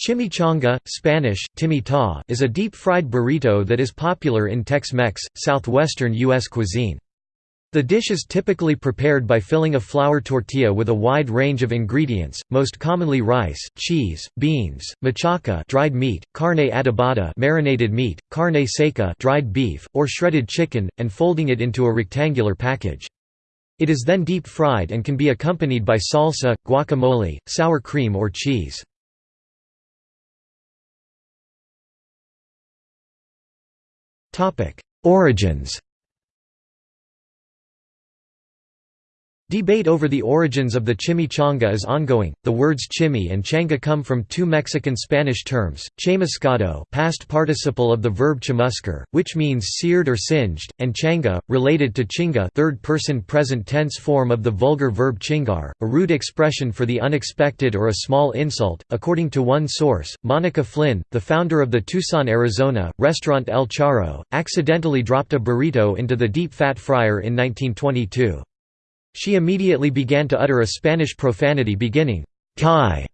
Chimichanga, Spanish, timita, is a deep-fried burrito that is popular in Tex-Mex, southwestern U.S. cuisine. The dish is typically prepared by filling a flour tortilla with a wide range of ingredients, most commonly rice, cheese, beans, machaca dried meat, carne adobada marinated meat, carne seca dried beef, or shredded chicken, and folding it into a rectangular package. It is then deep-fried and can be accompanied by salsa, guacamole, sour cream or cheese. Origins Debate over the origins of the chimichanga is ongoing. The words chimi and changa come from two Mexican Spanish terms, chamuscado, past participle of the verb chamuscar, which means seared or singed, and changa, related to chinga, third-person present tense form of the vulgar verb chingar, a rude expression for the unexpected or a small insult. According to one source, Monica Flin, the founder of the Tucson, Arizona restaurant El Charro, accidentally dropped a burrito into the deep fat fryer in 1922. She immediately began to utter a Spanish profanity beginning, Kai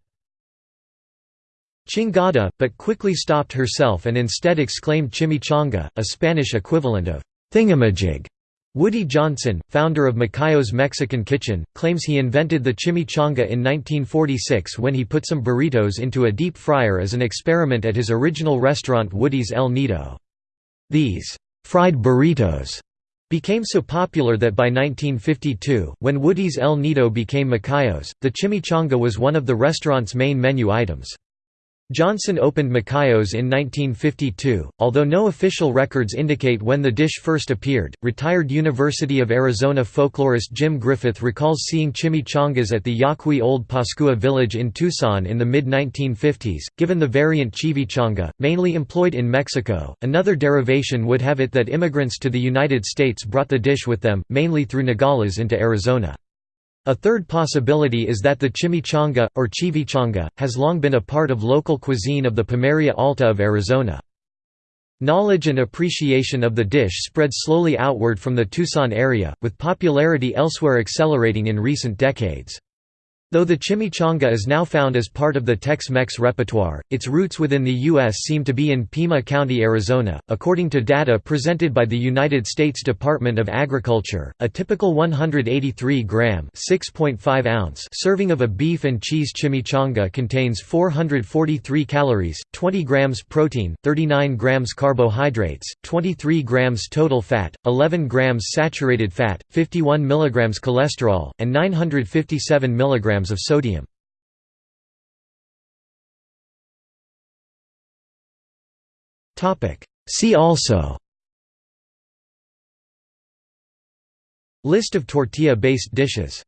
chingada, but quickly stopped herself and instead exclaimed chimichanga, a Spanish equivalent of thingamajig. Woody Johnson, founder of Macayo's Mexican Kitchen, claims he invented the chimichanga in 1946 when he put some burritos into a deep fryer as an experiment at his original restaurant Woody's El Nido. These fried burritos became so popular that by 1952, when Woody's El Nido became Macayo's, the chimichanga was one of the restaurant's main menu items. Johnson opened Macayo's in 1952, although no official records indicate when the dish first appeared. Retired University of Arizona folklorist Jim Griffith recalls seeing chimichangas at the Yaqui Old Pascua village in Tucson in the mid 1950s. Given the variant chivichanga, mainly employed in Mexico, another derivation would have it that immigrants to the United States brought the dish with them, mainly through Nogales into Arizona. A third possibility is that the chimichanga, or chivichanga, has long been a part of local cuisine of the Pimeria Alta of Arizona. Knowledge and appreciation of the dish spread slowly outward from the Tucson area, with popularity elsewhere accelerating in recent decades. Though the chimichanga is now found as part of the Tex-Mex repertoire, its roots within the U.S. seem to be in Pima County, Arizona. According to data presented by the United States Department of Agriculture, a typical 183-gram (6.5 ounce) serving of a beef and cheese chimichanga contains 443 calories, 20 grams protein, 39 grams carbohydrates, 23 grams total fat, 11 grams saturated fat, 51 milligrams cholesterol, and 957 milligrams of sodium. See also. List of tortilla-based dishes